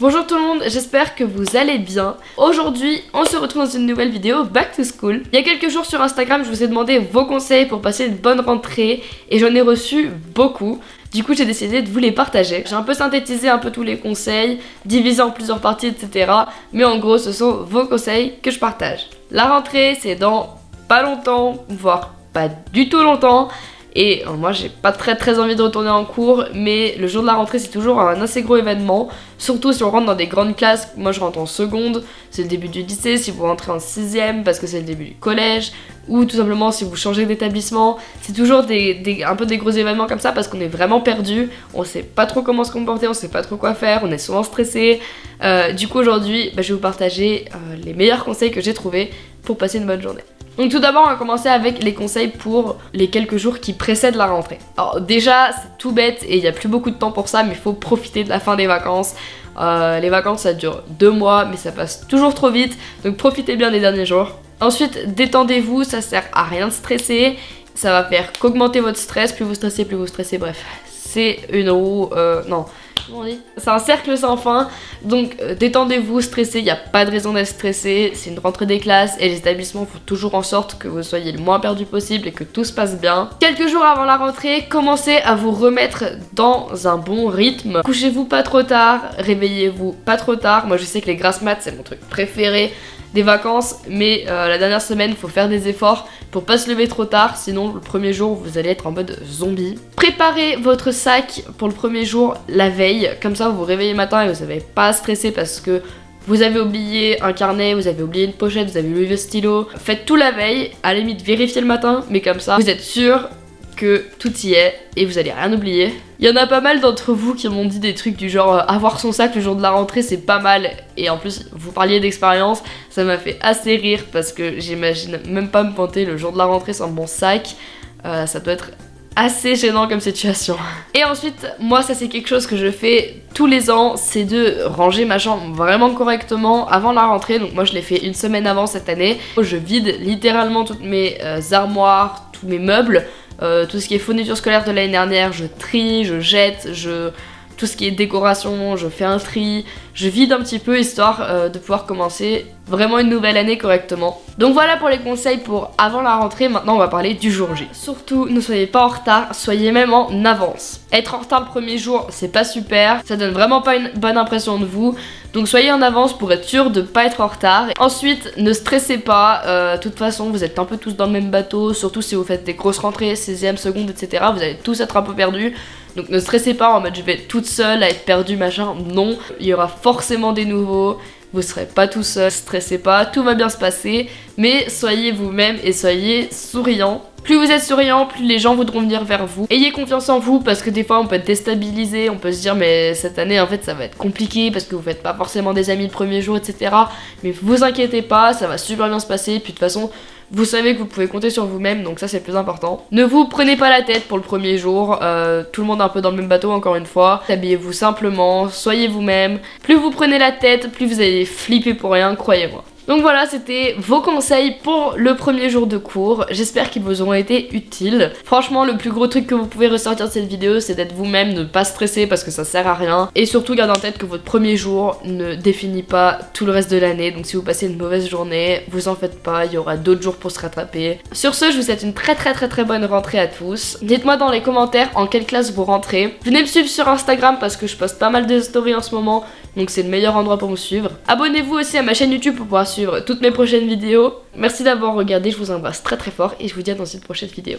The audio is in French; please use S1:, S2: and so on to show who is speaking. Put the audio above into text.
S1: Bonjour tout le monde, j'espère que vous allez bien. Aujourd'hui, on se retrouve dans une nouvelle vidéo Back to School. Il y a quelques jours sur Instagram, je vous ai demandé vos conseils pour passer une bonne rentrée et j'en ai reçu beaucoup. Du coup, j'ai décidé de vous les partager. J'ai un peu synthétisé un peu tous les conseils, divisé en plusieurs parties, etc. Mais en gros, ce sont vos conseils que je partage. La rentrée, c'est dans pas longtemps, voire pas du tout longtemps. Et euh, moi j'ai pas très très envie de retourner en cours mais le jour de la rentrée c'est toujours un assez gros événement. Surtout si on rentre dans des grandes classes, moi je rentre en seconde, c'est le début du lycée, si vous rentrez en sixième parce que c'est le début du collège Ou tout simplement si vous changez d'établissement C'est toujours un peu des gros événements comme ça parce qu'on est vraiment perdu. On sait pas trop comment se comporter, on sait pas trop quoi faire, on est souvent stressé. Euh, Du coup aujourd'hui bah, je vais vous partager euh, les meilleurs conseils que j'ai trouvés pour passer une bonne journée donc tout d'abord on va commencer avec les conseils pour les quelques jours qui précèdent la rentrée. Alors déjà c'est tout bête et il n'y a plus beaucoup de temps pour ça mais il faut profiter de la fin des vacances. Euh, les vacances ça dure deux mois mais ça passe toujours trop vite donc profitez bien des derniers jours. Ensuite détendez-vous, ça sert à rien de stresser, ça va faire qu'augmenter votre stress, plus vous stressez plus vous stressez, bref c'est une roue, euh, non c'est un cercle sans fin, donc euh, détendez-vous, stressez, il n'y a pas de raison d'être stressé, c'est une rentrée des classes et les établissements font toujours en sorte que vous soyez le moins perdu possible et que tout se passe bien. Quelques jours avant la rentrée, commencez à vous remettre dans un bon rythme. Couchez-vous pas trop tard, réveillez-vous pas trop tard. Moi je sais que les grasses maths c'est mon truc préféré des vacances, mais euh, la dernière semaine, il faut faire des efforts pour pas se lever trop tard, sinon le premier jour, vous allez être en mode zombie. Préparez votre sac pour le premier jour la veille, comme ça vous vous réveillez le matin et vous n'avez pas à stresser parce que vous avez oublié un carnet, vous avez oublié une pochette, vous avez oublié le stylo. Faites tout la veille, à la limite vérifiez le matin, mais comme ça, vous êtes sûr que tout y est et vous allez rien oublier. Il y en a pas mal d'entre vous qui m'ont dit des trucs du genre euh, avoir son sac le jour de la rentrée c'est pas mal et en plus vous parliez d'expérience ça m'a fait assez rire parce que j'imagine même pas me pointer le jour de la rentrée sans mon sac euh, ça doit être assez gênant comme situation. Et ensuite, moi ça c'est quelque chose que je fais tous les ans, c'est de ranger ma chambre vraiment correctement avant la rentrée. Donc moi je l'ai fait une semaine avant cette année. Je vide littéralement toutes mes euh, armoires, tous mes meubles euh, tout ce qui est fourniture scolaire de l'année dernière, je trie, je jette, je tout ce qui est décoration, je fais un tri, je vide un petit peu histoire euh, de pouvoir commencer vraiment une nouvelle année correctement. Donc voilà pour les conseils pour avant la rentrée, maintenant on va parler du jour J. Surtout ne soyez pas en retard, soyez même en avance. Être en retard le premier jour c'est pas super, ça donne vraiment pas une bonne impression de vous, donc soyez en avance pour être sûr de pas être en retard. Ensuite ne stressez pas, euh, de toute façon vous êtes un peu tous dans le même bateau, surtout si vous faites des grosses rentrées, 16e, seconde, etc. Vous allez tous être un peu perdus. Donc ne stressez pas en mode je vais être toute seule à être perdue machin, non, il y aura forcément des nouveaux, vous serez pas tout seul, stressez pas, tout va bien se passer, mais soyez vous-même et soyez souriant. Plus vous êtes souriant, plus les gens voudront venir vers vous. Ayez confiance en vous parce que des fois on peut être déstabilisé, on peut se dire mais cette année en fait ça va être compliqué parce que vous faites pas forcément des amis le premier jour etc. Mais vous inquiétez pas, ça va super bien se passer, puis de toute façon vous savez que vous pouvez compter sur vous-même, donc ça c'est le plus important. Ne vous prenez pas la tête pour le premier jour, euh, tout le monde est un peu dans le même bateau encore une fois. Habillez-vous simplement, soyez vous-même. Plus vous prenez la tête, plus vous allez flipper pour rien, croyez-moi. Donc voilà, c'était vos conseils pour le premier jour de cours. J'espère qu'ils vous auront été utiles. Franchement, le plus gros truc que vous pouvez ressortir de cette vidéo, c'est d'être vous-même, ne pas stresser parce que ça sert à rien. Et surtout, gardez en tête que votre premier jour ne définit pas tout le reste de l'année. Donc si vous passez une mauvaise journée, vous en faites pas, il y aura d'autres jours pour se rattraper. Sur ce, je vous souhaite une très très très très bonne rentrée à tous. Dites-moi dans les commentaires en quelle classe vous rentrez. Venez me suivre sur Instagram parce que je poste pas mal de stories en ce moment donc c'est le meilleur endroit pour me suivre. Abonnez-vous aussi à ma chaîne YouTube pour pouvoir toutes mes prochaines vidéos. Merci d'avoir regardé, je vous embrasse très très fort et je vous dis à dans une prochaine vidéo.